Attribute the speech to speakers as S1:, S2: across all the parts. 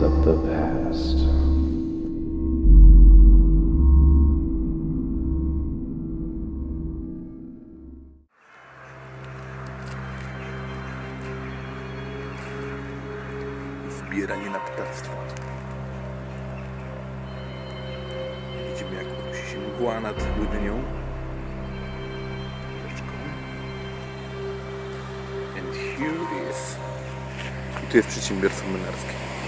S1: memories of the past.
S2: Zbieranie na ptactwo. Widzimy jak unosi się mgła nad Łydnią. And here is... I tu jest przedsiębiorstwo młynarskie.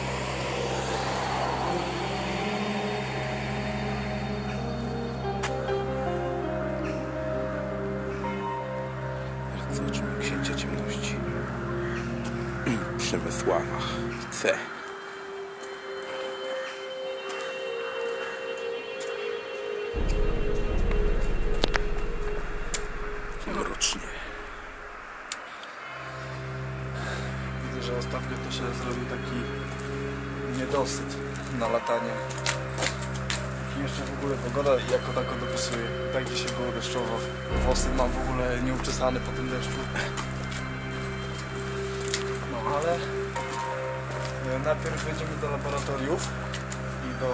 S2: Przemysława C. Mrocznie.
S3: Widzę, że ostatnio to się zrobił taki niedosyt na latanie. I jeszcze w ogóle pogoda jako tako dopisuje. Tak dzisiaj było deszczowo. Włosy mam w ogóle nieuczesane po tym deszczu. No ale najpierw wejdziemy do laboratoriów i do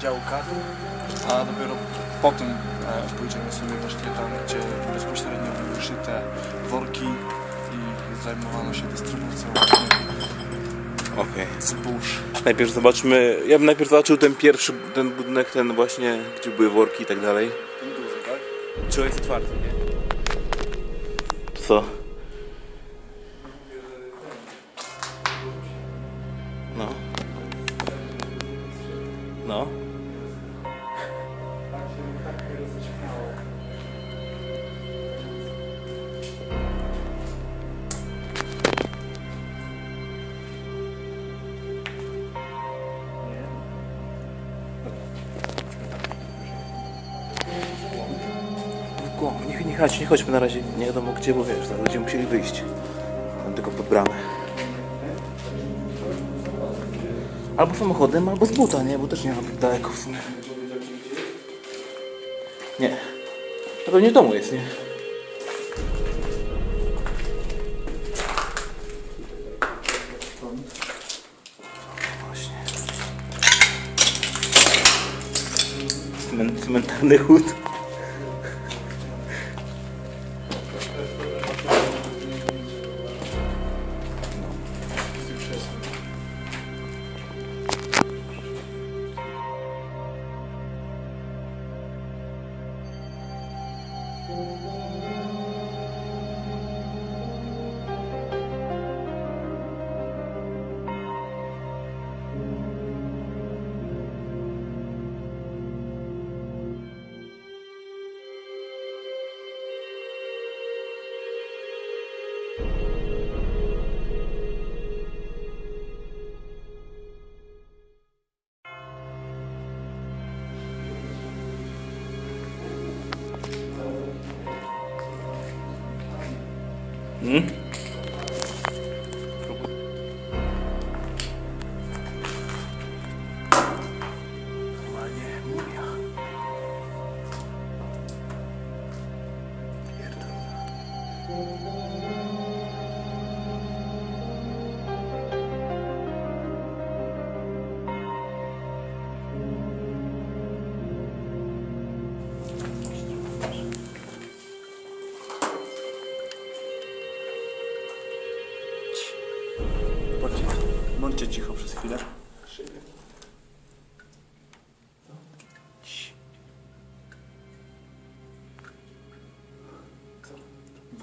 S3: działka, a dopiero potem e, pójdziemy sobie właśnie tam, gdzie bezpośrednio były szyte worki i zajmowano się dystrybucją
S2: Okej.
S3: zbóż.
S2: Najpierw zobaczmy, ja bym najpierw zobaczył ten pierwszy, ten budynek, ten właśnie, gdzie były worki i tak dalej.
S3: Ten duży, tak?
S2: Czy on jest otwarty, nie? Co? No. Nie, nie, nie chodźmy na razie, nie wiadomo gdzie, bo wiesz, będziemy musieli wyjść. Tam tylko pod bramę. Albo samochodem, albo z buta, nie? Bo też nie ma tak daleko w sumie. Nie. To pewnie w domu jest, nie? Właśnie. Cmen- Cmentarny chód.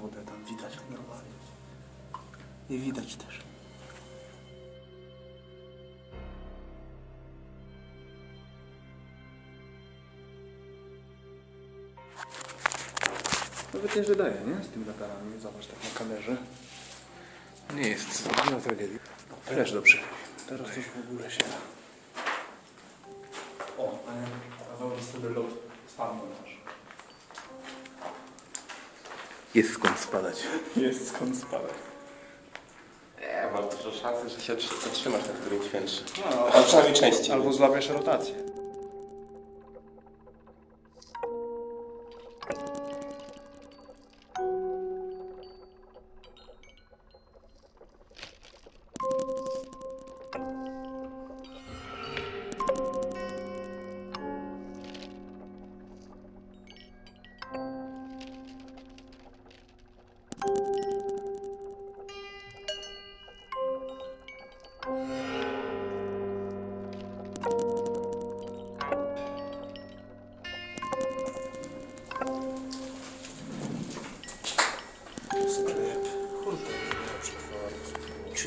S3: Wodę tam widać normalnie. I widać też. Nawet nie daje, nie? Z tymi latarami. Zobacz tak na kamerze.
S2: Nie jest. Nie ma tragedii.
S3: Też dobrze. Teraz już w ogóle się da. O, a wyobraź sobie lot spadł też.
S2: Jest skąd spadać.
S3: Jest skąd spadać.
S4: Nie, masz dużo szansy, że się tr- zatrzymasz na którymś piętrze.
S3: No,
S4: A przynajmniej częściej.
S3: Albo złapiesz rotację.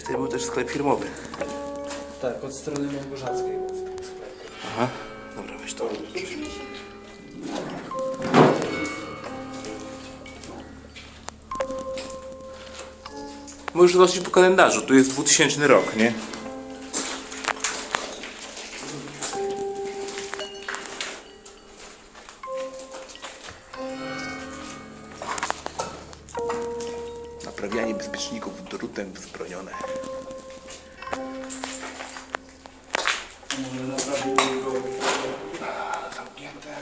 S2: Tutaj był też sklep firmowy.
S3: Tak, od strony Małgorzatskiej jest sklep.
S2: Aha. Dobra, weź to. Możesz zobaczyć po kalendarzu, tu jest 2000 rok, nie? Wzbronione.
S3: Może naprawimy go.
S2: Zamknięte.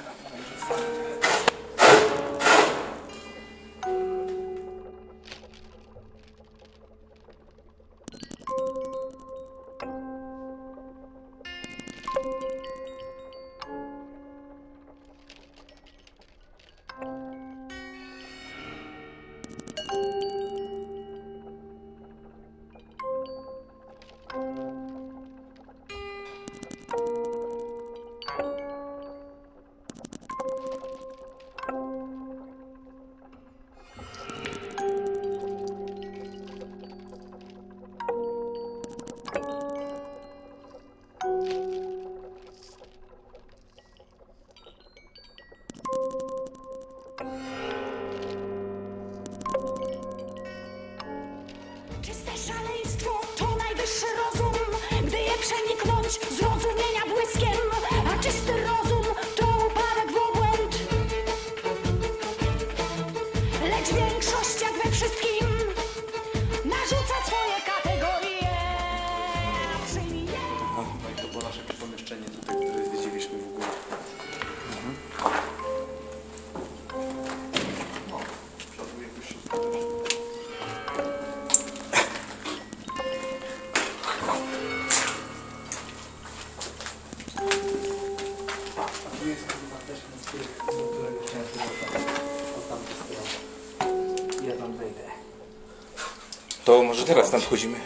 S2: Teraz tam wchodzimy?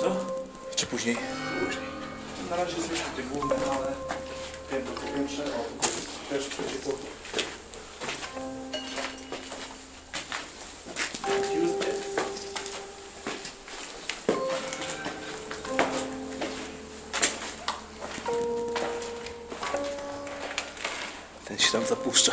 S3: Co?
S2: Czy później?
S3: Później. Na razie jesteśmy te główne, ale piętro po piętrze, o, też przeciekło.
S2: Ten się tam zapuszcza.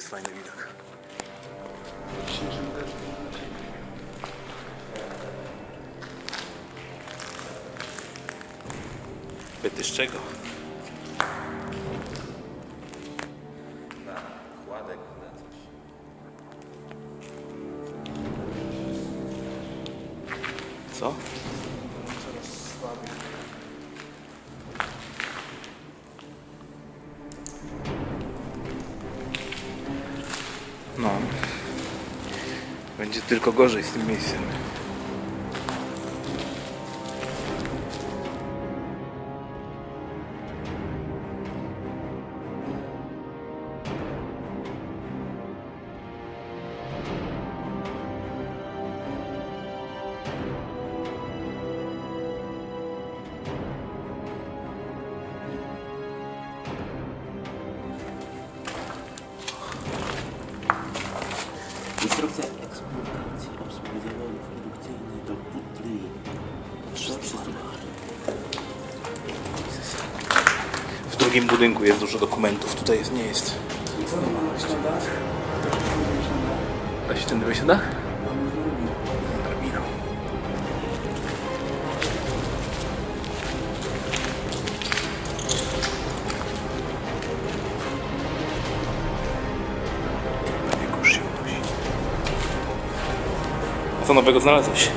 S2: Jest fajny widok. Pyty z czego?
S4: Na kładek, na coś.
S2: Co? Z tym miejscem.
S5: Instrukcja
S2: drugim budynku jest dużo dokumentów, tutaj jest, nie jest. Da się ten wejść na dach? Drabiną. A co nowego znalazłeś?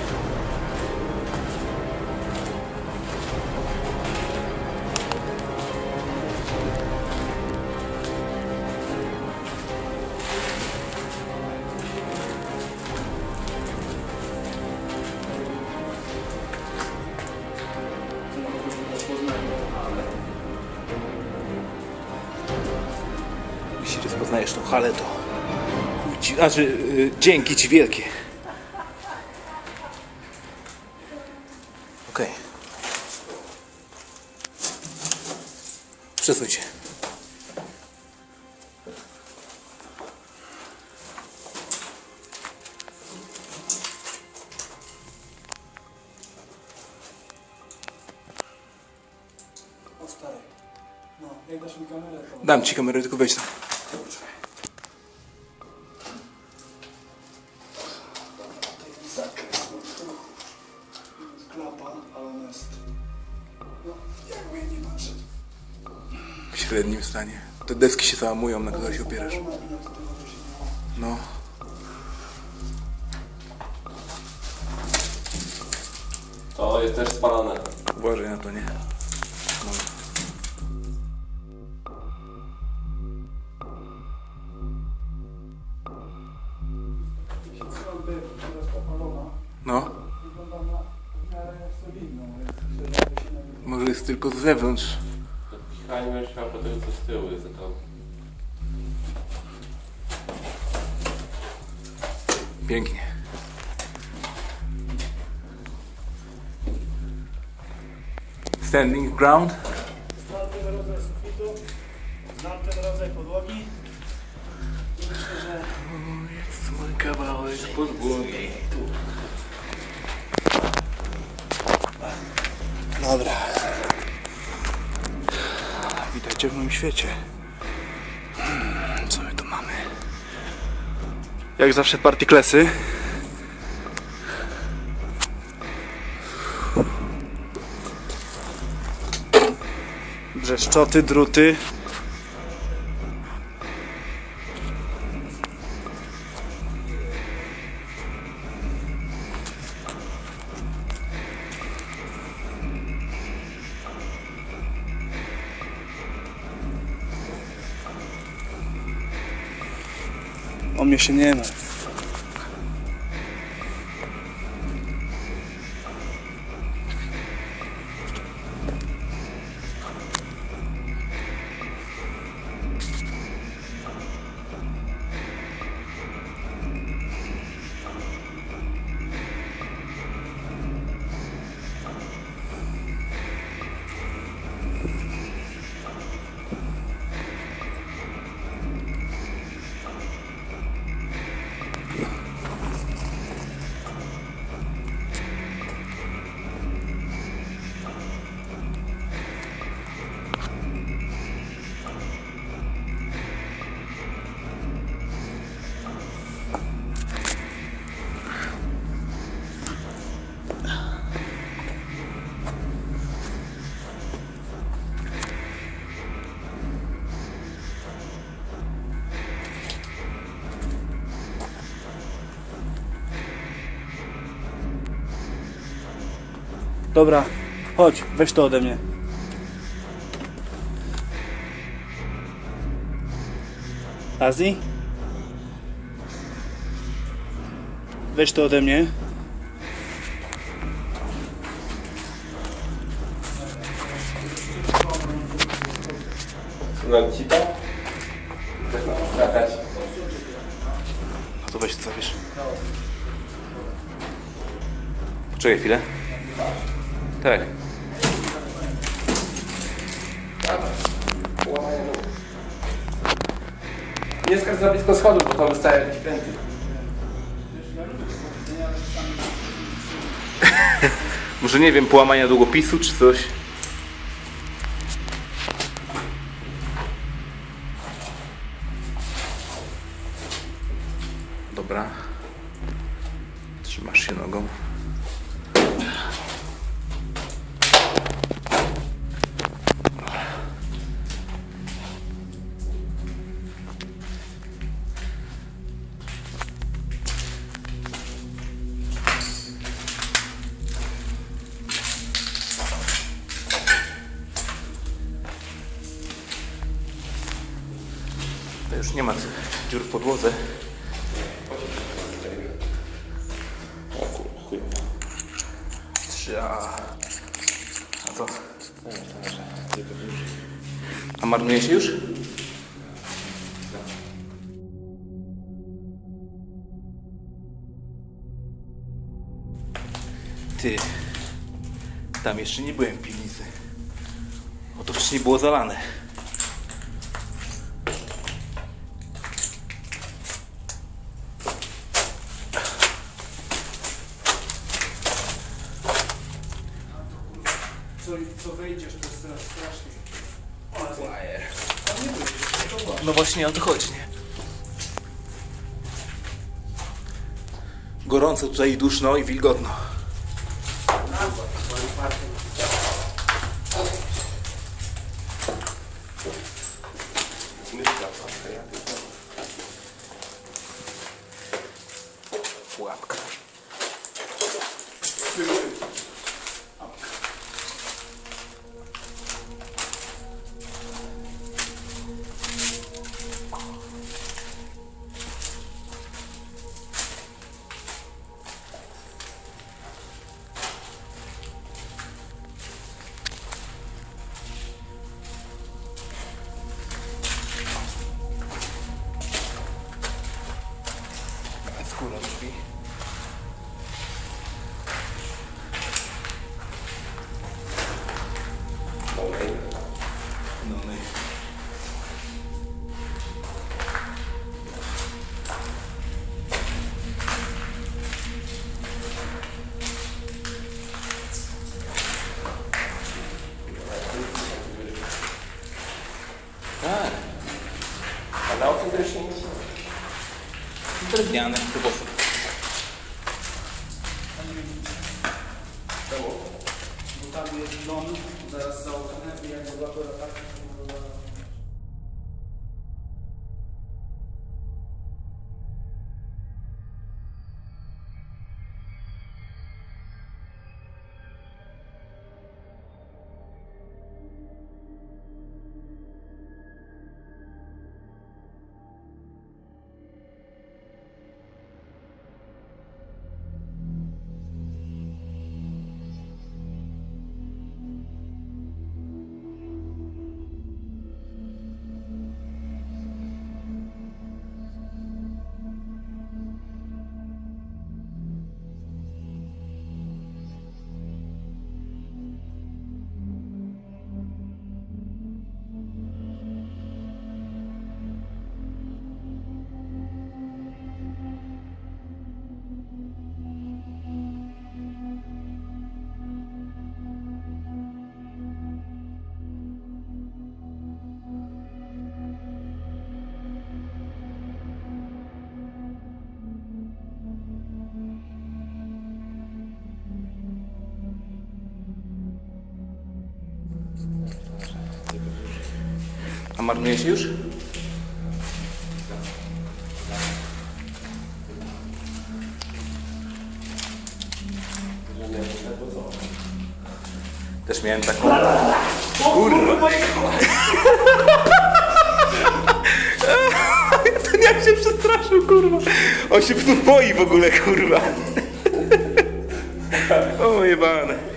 S2: Znaczy, dzięki Ci wielkie. Okej. Przesuń się.
S3: No.
S2: Dam Ci kamerę, tylko wejdź tam. Te deski się załamują, na które się opierasz. No.
S4: To jest też spalone.
S2: Uważaj na to, nie? No. No. Może jest tylko z zewnątrz.
S4: Kichanie będziesz miał potem co z tyłu jest to.
S2: Pięknie. Standing ground.
S3: Znam ten rodzaj sufitu, znam ten rodzaj podłogi i myślę, że
S2: Jest mój kawałek podłogi. Dobra. Witajcie w moim świecie. Hmm, Co my tu mamy? Jak zawsze partyklesy. Brzeszczoty, druty. O mnie się nie Dobra, chodź, weź to ode mnie. Azji? Weź to ode mnie.
S4: No ci to?
S2: No to weź to zabierz. Poczekaj chwilę. Tak.
S4: Nie skacz za blisko schodów, bo to wystaje jakieś kręty.
S2: Może nie wiem, połamania długopisu czy coś. nie ma dziur w podłodze. O chuj. Trzy, a... a co? A marnuje się już? Ty, tam jeszcze nie byłem w piwnicy. Oto wcześniej było zalane. No właśnie o to chodzi, nie? Gorąco tutaj i duszno i wilgotno. Skóra drzwi.
S4: Okej.
S2: No, no i... Tak,
S4: A na oknie też się nie
S2: drewniane chyba są.
S3: Bo tam jest dom, zaraz za oknem i jak zobaczę latarkę, to.
S2: A marnuje się już? Też miałem taką... Kurwa! Ten jak się przestraszył, kurwa! On się tu boi w ogóle, kurwa! O jebane.